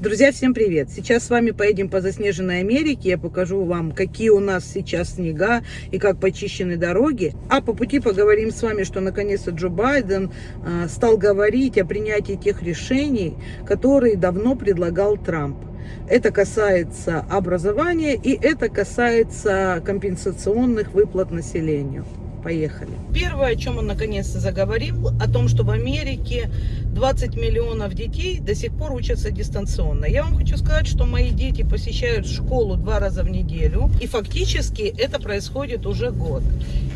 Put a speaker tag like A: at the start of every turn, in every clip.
A: Друзья, всем привет! Сейчас с вами поедем по заснеженной Америке. Я покажу вам, какие у нас сейчас снега и как почищены дороги. А по пути поговорим с вами, что наконец-то Джо Байден э, стал говорить о принятии тех решений, которые давно предлагал Трамп. Это касается образования и это касается компенсационных выплат населению. Поехали. Первое, о чем он наконец-то заговорил, о том, что в Америке 20 миллионов детей до сих пор учатся дистанционно. Я вам хочу сказать, что мои дети посещают школу два раза в неделю. И фактически это происходит уже год.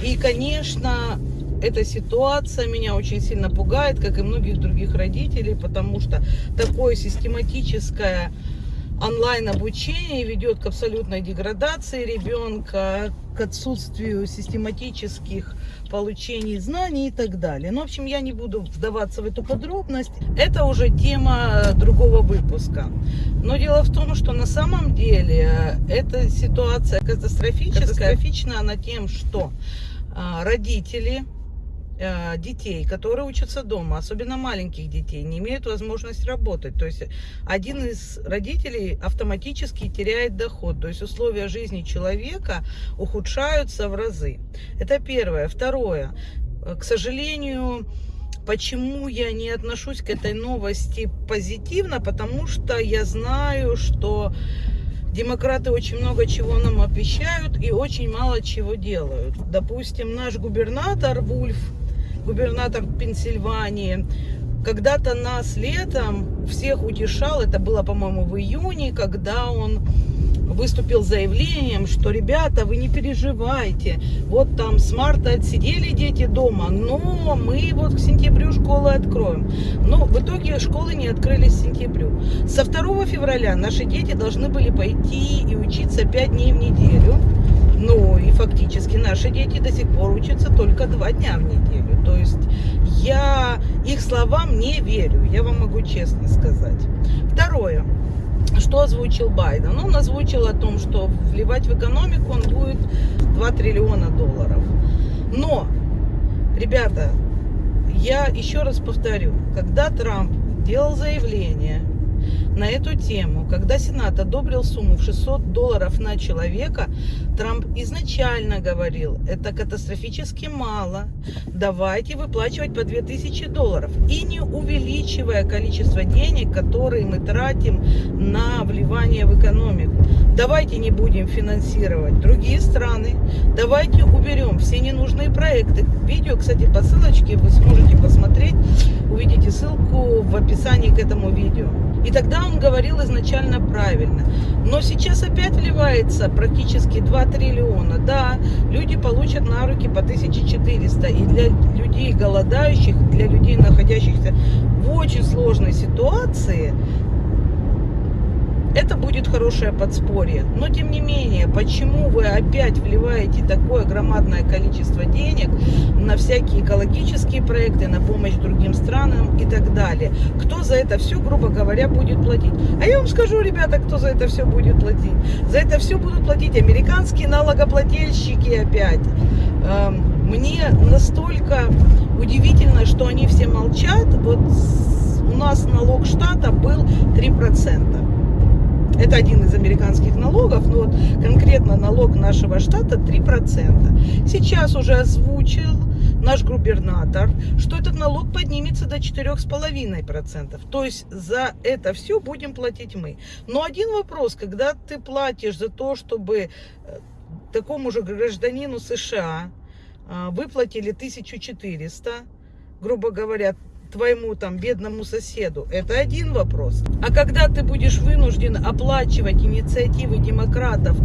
A: И, конечно, эта ситуация меня очень сильно пугает, как и многих других родителей, потому что такое систематическое онлайн-обучение ведет к абсолютной деградации ребенка, к отсутствию систематических получений знаний и так далее. Ну, в общем, я не буду вдаваться в эту подробность. Это уже тема другого выпуска. Но дело в том, что на самом деле эта ситуация катастрофическая. Катастрофична она тем, что а, родители Э, детей, которые учатся дома, особенно маленьких детей, не имеют возможность работать. То есть один из родителей автоматически теряет доход. То есть условия жизни человека ухудшаются в разы. Это первое. Второе. Э, к сожалению, Почему я не отношусь к этой новости позитивно? Потому что я знаю, что демократы очень много чего нам обещают и очень мало чего делают. Допустим, наш губернатор Вульф губернатор Пенсильвании, когда-то нас летом всех утешал, это было, по-моему, в июне, когда он выступил заявлением, что, ребята, вы не переживайте, вот там с марта отсидели дети дома, но мы вот к сентябрю школы откроем. Но в итоге школы не открылись к сентябрю. Со 2 февраля наши дети должны были пойти и учиться 5 дней в неделю. Ну и фактически наши дети до сих пор учатся только 2 дня в неделю. То есть я их словам не верю, я вам могу честно сказать. Второе. Что озвучил Байден? Он озвучил о том, что вливать в экономику он будет 2 триллиона долларов. Но, ребята, я еще раз повторю, когда Трамп делал заявление на эту тему. Когда Сенат одобрил сумму в 600 долларов на человека, Трамп изначально говорил, это катастрофически мало, давайте выплачивать по 2000 долларов. И не увеличивая количество денег, которые мы тратим на вливание в экономику. Давайте не будем финансировать другие страны, давайте уберем все ненужные проекты. Видео, кстати, по ссылочке вы сможете посмотреть, увидите ссылку в описании к этому видео. И тогда он говорил изначально правильно. Но сейчас опять вливается практически 2 триллиона. Да, люди получат на руки по 1400. И для людей голодающих, для людей, находящихся в очень сложной ситуации, это будет хорошее подспорье. Но тем не менее, почему вы опять вливаете такое громадное количество денег на всякие экологические проекты, на помощь другим странам и так далее? Кто за это все, грубо говоря, будет платить? А я вам скажу, ребята, кто за это все будет платить. За это все будут платить американские налогоплательщики опять. Эм, мне настолько удивительно, что они все молчат. Вот у нас налог штата был 3%. Это один из американских налогов, но вот конкретно налог нашего штата 3%. Сейчас уже озвучил наш губернатор, что этот налог поднимется до 4,5%. То есть за это все будем платить мы. Но один вопрос, когда ты платишь за то, чтобы э, такому же гражданину США э, выплатили 1400, грубо говоря, твоему там бедному соседу, это один вопрос. А когда ты будешь вынужден оплачивать инициативы демократов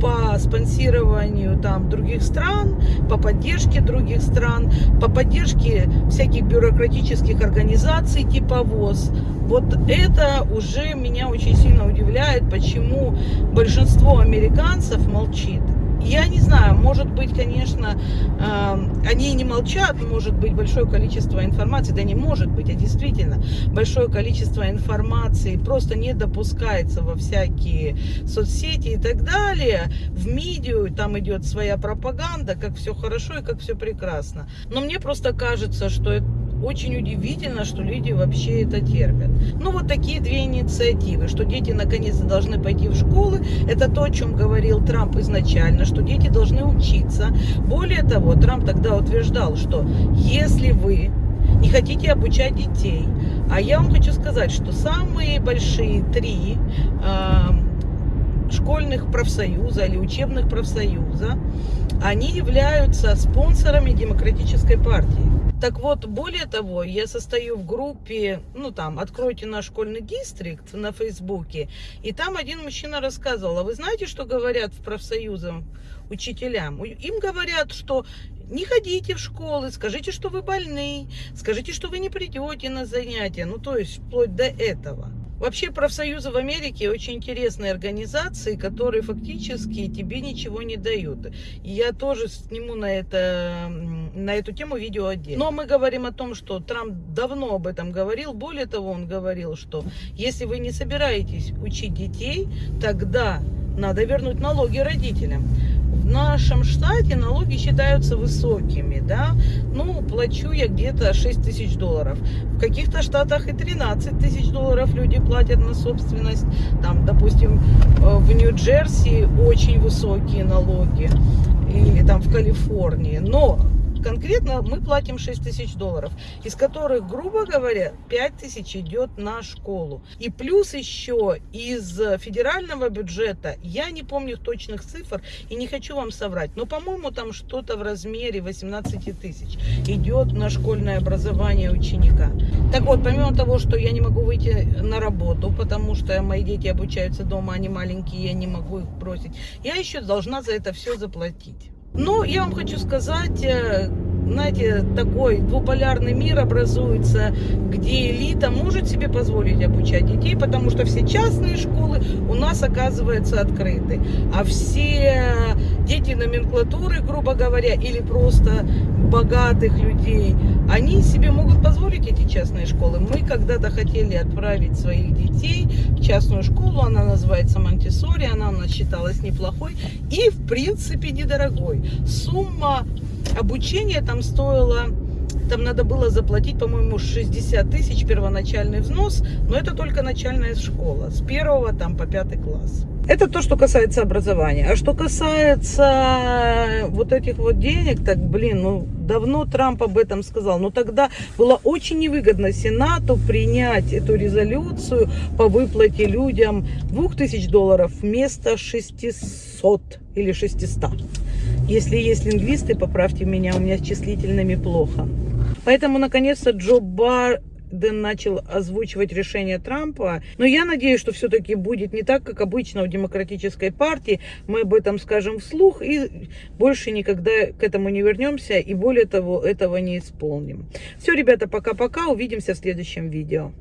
A: по спонсированию там других стран, по поддержке других стран, по поддержке всяких бюрократических организаций типа ВОЗ, вот это уже меня очень сильно удивляет, почему большинство американцев молчит. Я не знаю, может быть, конечно, э, они не молчат, может быть большое количество информации, да не может быть, а действительно большое количество информации просто не допускается во всякие соцсети и так далее, в медиа, там идет своя пропаганда, как все хорошо и как все прекрасно. Но мне просто кажется, что очень удивительно, что люди вообще это терпят. Ну, вот такие две инициативы, что дети наконец-то должны пойти в школы. Это то, о чем говорил Трамп изначально, что дети должны учиться. Более того, Трамп тогда утверждал, что если вы не хотите обучать детей, а я вам хочу сказать, что самые большие три э, школьных профсоюза или учебных профсоюза, они являются спонсорами демократической партии. Так вот, более того, я состою в группе, ну там, откройте наш школьный дистрикт на Фейсбуке, и там один мужчина рассказывал, а вы знаете, что говорят в профсоюзах учителям? Им говорят, что не ходите в школы, скажите, что вы больны, скажите, что вы не придете на занятия, ну то есть вплоть до этого. Вообще профсоюзы в Америке очень интересные организации, которые фактически тебе ничего не дают. Я тоже сниму на, это, на эту тему видео отдельно. Но мы говорим о том, что Трамп давно об этом говорил. Более того, он говорил, что если вы не собираетесь учить детей, тогда надо вернуть налоги родителям нашем штате налоги считаются высокими, да, ну, плачу я где-то 6 тысяч долларов. В каких-то штатах и 13 тысяч долларов люди платят на собственность, там, допустим, э, в Нью-Джерси очень высокие налоги, или там в Калифорнии, но конкретно мы платим 6 тысяч долларов, из которых, грубо говоря, 5 тысяч идет на школу. И плюс еще из федерального бюджета, я не помню точных цифр и не хочу вам соврать, но, по-моему, там что-то в размере 18 тысяч идет на школьное образование ученика. Так вот, помимо того, что я не могу выйти на работу, потому что мои дети обучаются дома, они маленькие, я не могу их бросить, я еще должна за это все заплатить. Ну, я вам хочу сказать, э, знаете, такой двуполярный мир образуется, где элита может себе позволить обучать детей, потому что все частные школы у нас, оказывается, открыты. А все дети номенклатуры, грубо говоря, или просто богатых людей, они себе могут позволить эти частные школы. Мы когда-то хотели отправить своих детей в частную школу, она называется Монтисори, она у нас считалась неплохой и, в принципе, недорогой. Сумма обучения там стоило там надо было заплатить, по-моему, 60 тысяч первоначальный взнос, но это только начальная школа, с первого там по пятый класс. Это то, что касается образования. А что касается вот этих вот денег, так, блин, ну, давно Трамп об этом сказал. Но тогда было очень невыгодно Сенату принять эту резолюцию по выплате людям 2000 долларов вместо 600 или 600. Если есть лингвисты, поправьте меня, у меня с числительными плохо. Поэтому, наконец-то, Джо Байден начал озвучивать решение Трампа. Но я надеюсь, что все-таки будет не так, как обычно в демократической партии. Мы об этом скажем вслух и больше никогда к этому не вернемся. И более того, этого не исполним. Все, ребята, пока-пока. Увидимся в следующем видео.